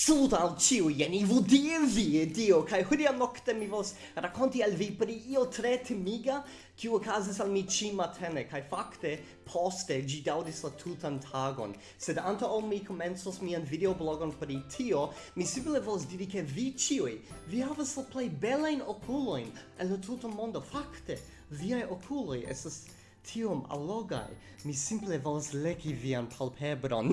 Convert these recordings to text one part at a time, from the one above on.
Saluto al ciu, jen ivu die vi e dio, kai hudia nocte mi vos racconti al vi pri io tre timiga kiu ocasis al mi ci matene, kai facte poste gi daudis la tutan tagon. Sed anta ol mi comensos mian videoblogon pri tio, mi simile vos diri che vi ciui, vi havas la plei belein oculoin en la tuta mondo. Facte, viai oculoi estas tiom allogai. Mi simple volas leki vian palpebron.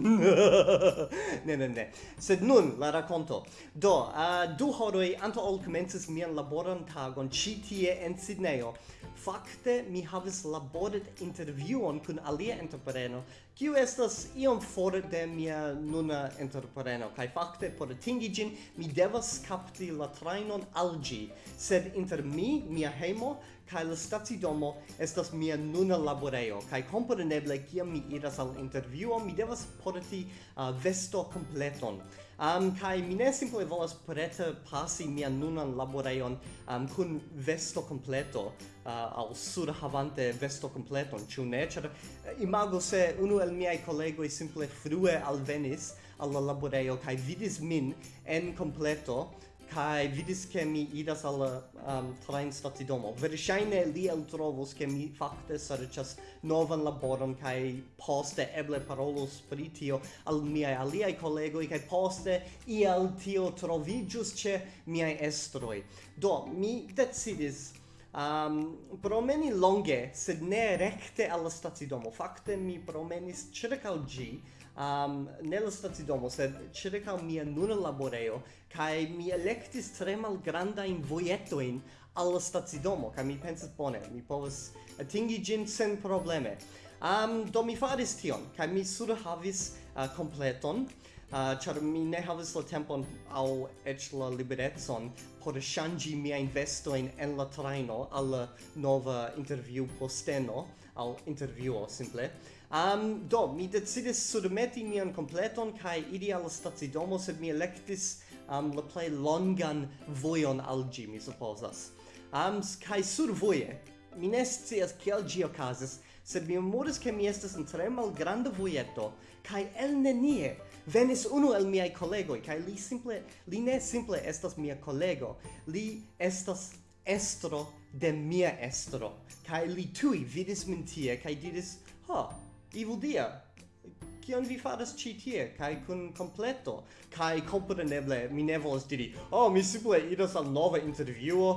ne, ne, ne. Sed nun, la raconto. Do, uh, du horoi anto ol comences mian laboran tagon ci tie en Sidneyo. Fakte, mi havis laboret interviuon kun alia entrepreno kiu estas iom for de mia nuna entrepreno kaj fakte por atingi ĝin mi devas kapti la trajnon al ĝi. Sed inter mi mia hejmo kaj la stacidomo estas mia nuna laborejo. Kaj kompreneble kiam mi iras al intervjuo mi devas porti uh, vesto kompleton um, kai mi ne simple volas prete pasi mia nunan laborejon um, kun vesto completo uh, al sur havante vesto completon ĉu ne? Ĉar eh, imago se unu el miai kolegoj simple frue alvenis al la laborejo kai vidis min en completo kai vidis ke mi idas al um, train stacidomo. Verŝajne li eltrovos ke mi fakte serĉas novan laboron kai poste eble parolos pri tio al miaj aliaj kolegoj kai poste iel tio troviĝus ĉe miaj estroj. Do mi decidis um, promeni longe, sed ne recte alla stazidomo. Fakte mi promenis circa ĝi, um, nella stazidomo, sed circa mia nuna laboreo, cae mi electis tre malgranda in voietoin alla stazidomo, cae mi pensas bone, mi povas atingi gin sen probleme. Um, do mi faris tion, cae mi sur havis uh, completon, uh, char mi ne havis la tempon au ec la liberetson por shangi mia investoin en la traino alla nova interview posteno, al intervjuo simple, Um, do, mi decidis submeti mian completon kai ideal al stacidomo, sed mi electis um, la plei longan voion al gi, mi supposas. Um, kai sur voje, mi ne scias kiel gi okazis, sed mi memoris ke mi estas en tre malgranda voieto, kai el nenie venis unu el miei collegoi, kai li simple, li ne simple estas mia collego, li estas estro de mia estro, kai li tui vidis min tie, kai diris, ha, huh, Ivudia, kion vi faras ĉi tie? Kaj kun kompleto. Kaj kompreneble mi ne volas diri oh mi simple iras al nova intervjuo.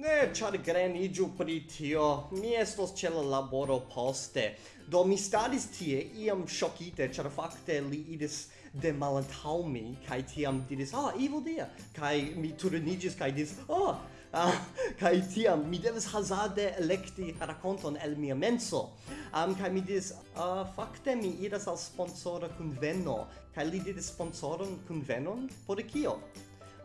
Ne ĉar greniĝu pri tio. Mi estos ĉe la laboro poste. Do mi staris tie iam ŝokite ĉar fakte li iris de malantaŭ mi kaj tiam diris ah oh, ivo dia. Kaj mi turniĝis kaj diris oh Ah, uh, kaj tiam mi devas hazarde elekti rakonton el mia menso. Um, kai mi dis uh, ah, fakte mi iras al sponsora kunveno. Kai li diris sponsoron kunvenon? Por kio?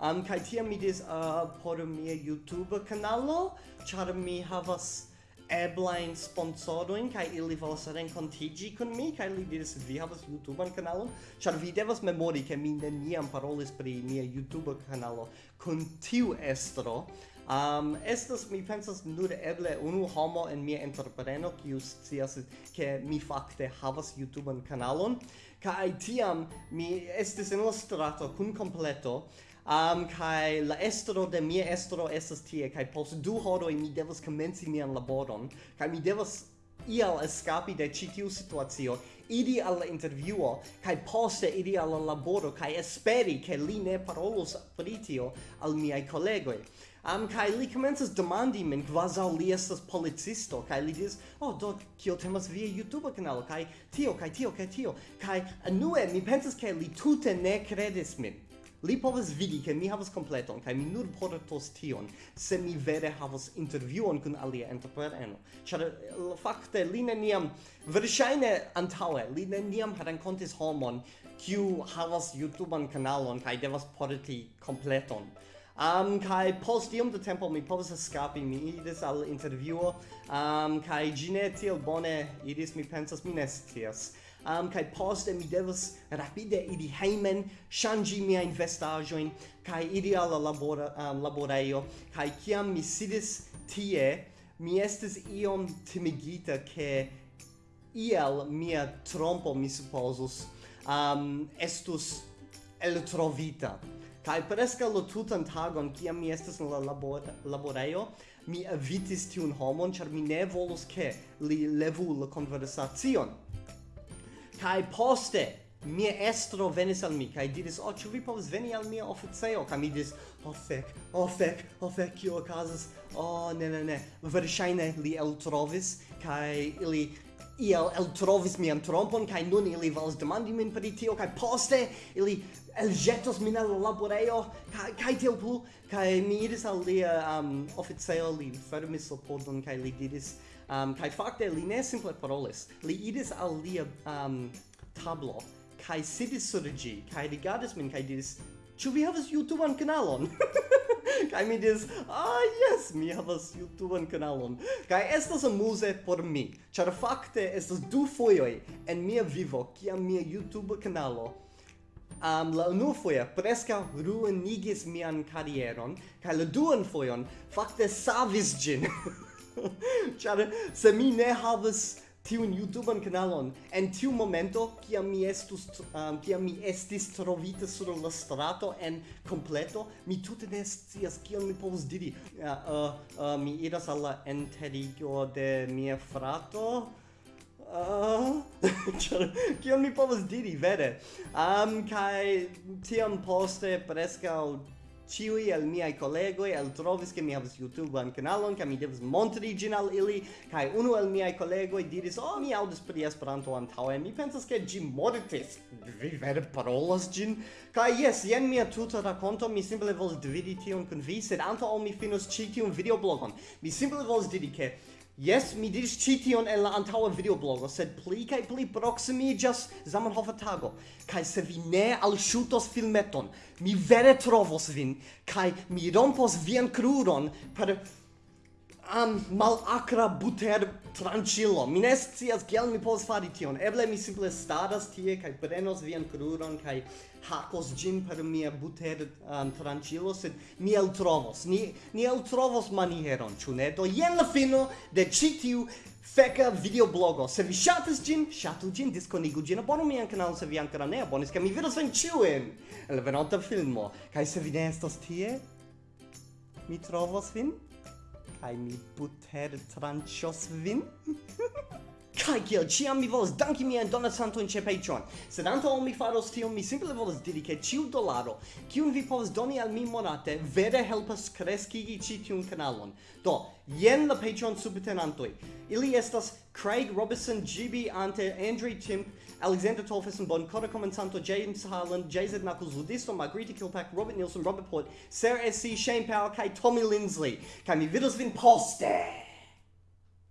Um, kai tiam mi dis uh, ah, por mia YouTube kanalo? Char mi havas eblain sponsoroin, kai ili volas renkontigi kun mi, kai li diris, vi havas youtube kanalon, char vi devas memori, ke mi neniam parolis pri mia youtube kanalo kun tiu estro, Um, estas, mi pensas, nur eble unu homo en mia entrepreno, kiu scias ke mi fakte havas YouTubean kanalon, kaj tiam mi estis en la strato kun kompleto, um, kai la estro de mia estro estas tie, kai post du horoj mi devas komenci mian laboron, kai mi devas ial escapi de ĉi tiu situacio, iri al la intervjuo kaj poste iri al la laboro kaj esperi ke li ne parolos pri tio al miaj kolegoj am kai li commences demandi min quasi li estas policisto kai li dis oh do kio temas via youtube kanalo kai tio kai tio kai tio kai anue mi pensas ke li tute ne credis min Li povas vidi ke mi havas kompleton kaj mi nur portos tion se mi vere havas intervjuon kun alia entrepreno. Ĉar fakte li neniam verŝajne antaŭe li neniam renkontis homon kiu havas youtuban kanalon kaj devas porti kompleton. Um, kai post iom da tempo mi povas escapi, mi idis al intervjuo, um, kai gine tiel bone idis, mi pensas, mi ne scias. Um, kai poste mi devas rapide iri heimen, shangi miain vestajoin, kai iri alla labora, um, laboreio, kai kiam mi sidis tie, mi estis iom timigita ke iel mia trompo, mi supposus, um, estus eltrovita. Kai preskaŭ lo tutan tagon kia mi estas en la labor laborejo, mi evitis tiun homon, ĉar mi ne volus ke li levu la konversacion. Kai poste mia estro venis al mi kai diris oh, ĉu vi povas veni al mia oficejo? Kai mi diris oh, fek oh, fek o oh, fek kio okazas? Oh, ne ne ne. Verŝajne li eltrovis kai ili iel eltrovis mian trompon kaj nun ili volas demandi min pri tio kaj poste ili elĵetos min al la laborejo kaj kaj tiel plu kaj mi iris al lia um, oficejo li fermis la pordon kaj li diris um, kaj fakte li ne simple parolis. Li iris al lia um, tablo kaj sidis sur ĝi kaj rigardis min kaj diris ĉu vi havas jutuban kanalon? kai mi diris, ah, yes, mi havas youtube kanalon. kai estas amuze por mi, ĉar fakte estas du fojoj en mia vivo, kiam mia YouTube kanalo Um, la unu foia presca ruinigis mian carrieron, ca la duan foion facte savis gin. Char, se mi ne havas tiun YouTubean kanalon. En tiu momento kiam mi estus um, uh, kiam mi estis trovita sur la strato en completo mi tute ne scias kion mi povus diri. Uh, uh, uh, mi iras al la enterigo de mia frato. Ĉar uh, kion mi povas diri vere? Um, kai tiam poste prescau Ciui el miai collegoi el trovis che mi havas YouTubean canalon, ca mi devas montri gin al ili, kai unu el miai collegoi diris, oh, mi audis pri Esperanto antaue, mi pensas che gi mortis, vi vere parolas gin, kai yes, jen mia tuta racconto, mi simple vols dividi tion con vi, sed anto mi finus ci tiun videoblogon, mi simple vols diri che Yes, mi diris ĉi tion en la antaŭa videoblogo, sed pli kaj pli proksimiĝas Zamenhofa tago. Kaj se vi ne alŝutos filmeton, mi vere trovos vin kaj mi rompos vian kruron per am malacra buter tranĉilo. Mi ne scias kiel mi povas fari tion. Eble mi simple stadas tie kaj prenos vian kruron kaj hakos gin per mia buter um, tranĉilo, sed mi eltrovos. Ni, ni eltrovos manieron, ĉu ne? Do jen la fino de ĉi tiu feca videoblogo. Se vi ŝatas gin ŝatu gin diskonigu gin abonu mian kanalon se vi ankoraŭ ne abonis, kaj mi vidos vin ĉiujn en la venonta filmo. Kaj se vi ne tie, mi trovos vin kai mi butertranĉos vin? Kai kiel ciam mi volas danki miajn donacantojn ĉe Patreon. Sed antaŭ mi faros tion, mi simple volas diri ke ĉiu dolaro, kiun vi povas doni al mi monate, vere helpas kreskigi ĉi tiun kanalon. Do, jen la Patreon subtenantoj. Ili estas Craig Robinson, GB Ante, Andrew Timp, Alexander Tolfison, Boncora Comentanto, James Harlan, JZ Knuckles, Ludisto, Margarita Kilpack, Robert Nielsen, Robert Port, Sarah SC, Shane Power, kai Tommy Lindsley. Kai mi vidos vin poste!